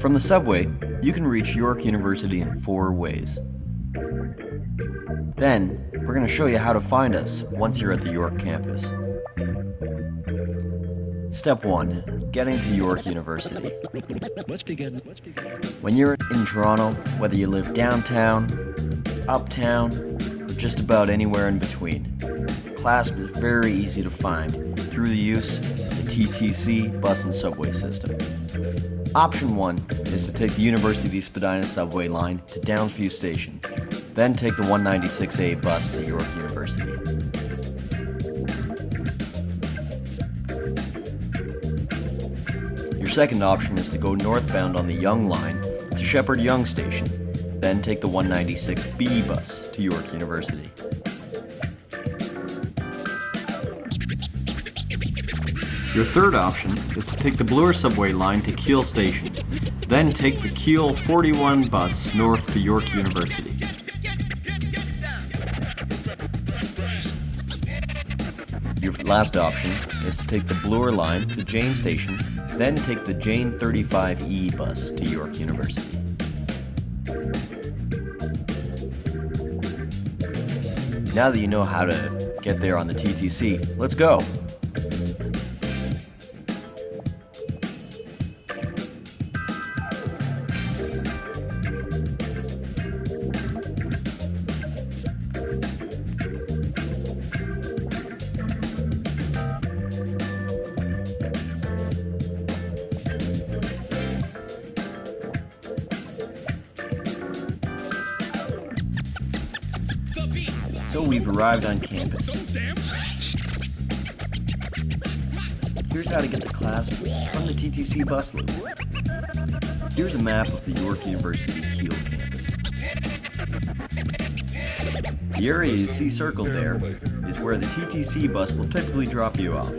From the subway, you can reach York University in four ways. Then, we're going to show you how to find us once you're at the York campus. Step 1. Getting to York University. Let's begin. Let's begin. When you're in Toronto, whether you live downtown, uptown, or just about anywhere in between, CLASP is very easy to find through the use of the TTC bus and subway system. Option 1 is to take the University of East Spadina subway line to Downsview Station, then take the 196A bus to York University. Your second option is to go northbound on the Yonge line to Sheppard Yonge Station, then take the 196B bus to York University. Your third option is to take the Bloor subway line to Keele Station, then take the Keele 41 bus north to York University. Your last option is to take the Bloor line to Jane Station, then take the Jane 35E bus to York University. Now that you know how to get there on the TTC, let's go! So we've arrived on campus. Here's how to get the class from the TTC bus loop. Here's a map of the York University Keele campus. The area you see circled there is where the TTC bus will typically drop you off.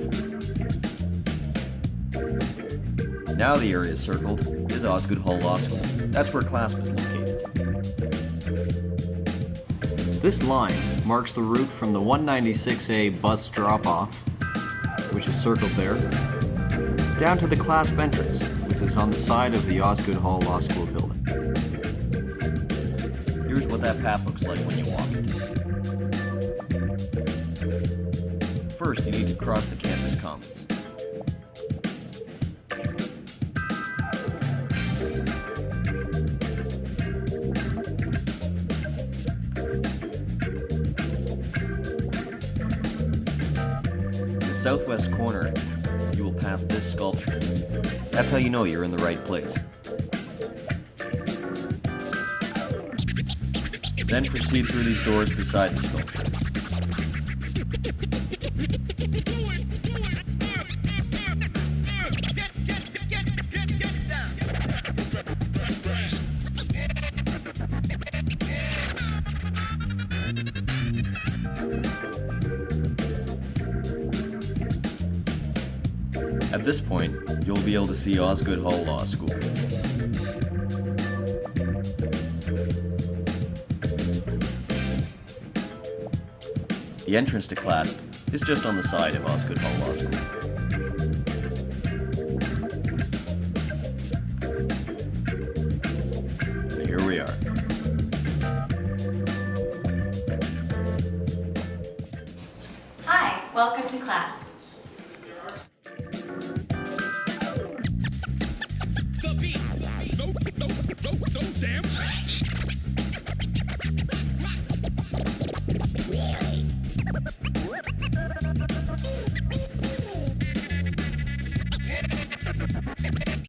Now the area circled is Osgoode Hall Law School. That's where class is located. This line marks the route from the 196A bus drop-off, which is circled there, down to the CLASP entrance, which is on the side of the Osgoode Hall Law School building. Here's what that path looks like when you walk it. First, you need to cross the campus commons. The southwest corner, you will pass this sculpture. That's how you know you're in the right place. Then proceed through these doors beside the sculpture. At this point, you'll be able to see Osgoode Hall Law School. The entrance to CLASP is just on the side of Osgoode Hall Law School. And here we are. Hi, welcome to class. Damn.